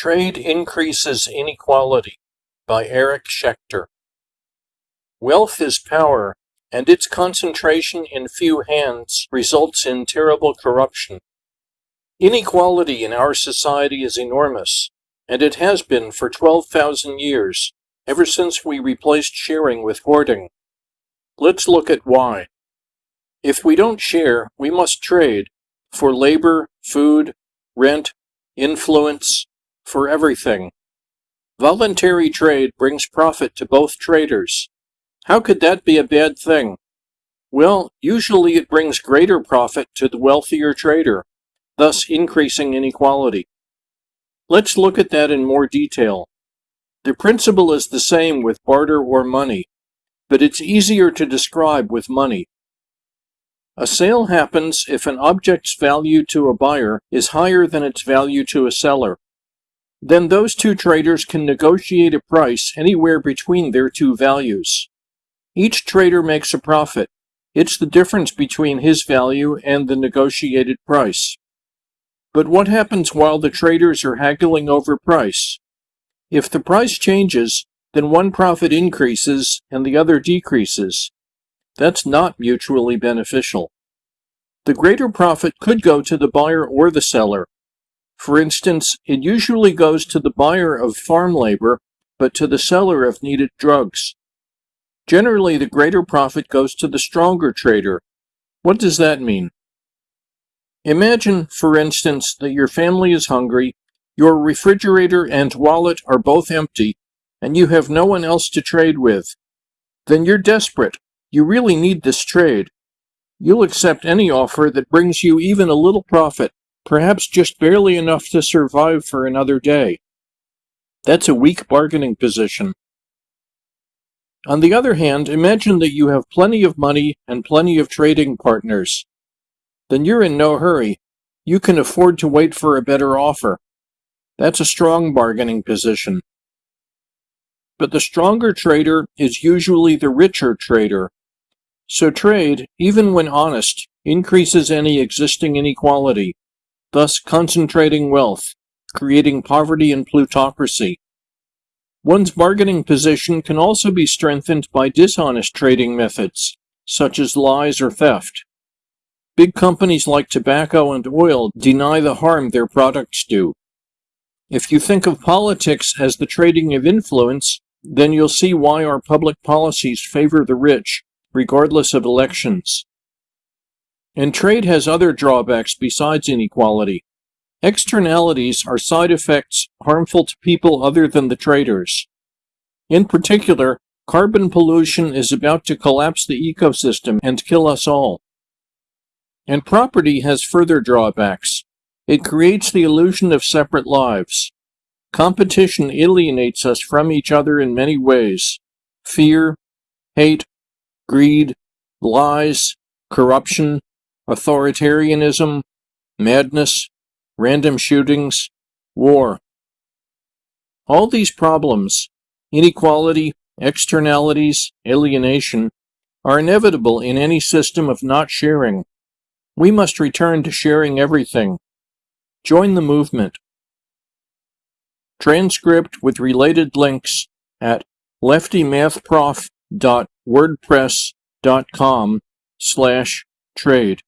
Trade Increases Inequality by Eric Schechter. Wealth is power, and its concentration in few hands results in terrible corruption. Inequality in our society is enormous, and it has been for 12,000 years, ever since we replaced sharing with hoarding. Let's look at why. If we don't share, we must trade for labor, food, rent, influence, for everything. Voluntary trade brings profit to both traders. How could that be a bad thing? Well, usually it brings greater profit to the wealthier trader, thus increasing inequality. Let's look at that in more detail. The principle is the same with barter or money, but it's easier to describe with money. A sale happens if an object's value to a buyer is higher than its value to a seller. Then those two traders can negotiate a price anywhere between their two values. Each trader makes a profit. It's the difference between his value and the negotiated price. But what happens while the traders are haggling over price? If the price changes, then one profit increases and the other decreases. That's not mutually beneficial. The greater profit could go to the buyer or the seller, for instance, it usually goes to the buyer of farm labor, but to the seller of needed drugs. Generally, the greater profit goes to the stronger trader. What does that mean? Imagine, for instance, that your family is hungry, your refrigerator and wallet are both empty, and you have no one else to trade with. Then you're desperate. You really need this trade. You'll accept any offer that brings you even a little profit perhaps just barely enough to survive for another day. That's a weak bargaining position. On the other hand, imagine that you have plenty of money and plenty of trading partners. Then you're in no hurry. You can afford to wait for a better offer. That's a strong bargaining position. But the stronger trader is usually the richer trader. So trade, even when honest, increases any existing inequality thus concentrating wealth, creating poverty and plutocracy. One's bargaining position can also be strengthened by dishonest trading methods, such as lies or theft. Big companies like tobacco and oil deny the harm their products do. If you think of politics as the trading of influence, then you'll see why our public policies favor the rich, regardless of elections. And trade has other drawbacks besides inequality. Externalities are side effects harmful to people other than the traders. In particular, carbon pollution is about to collapse the ecosystem and kill us all. And property has further drawbacks. It creates the illusion of separate lives. Competition alienates us from each other in many ways. Fear, hate, greed, lies, corruption, authoritarianism, madness, random shootings, war. All these problems, inequality, externalities, alienation, are inevitable in any system of not sharing. We must return to sharing everything. Join the movement. Transcript with related links at leftymathprof.wordpress.com slash trade.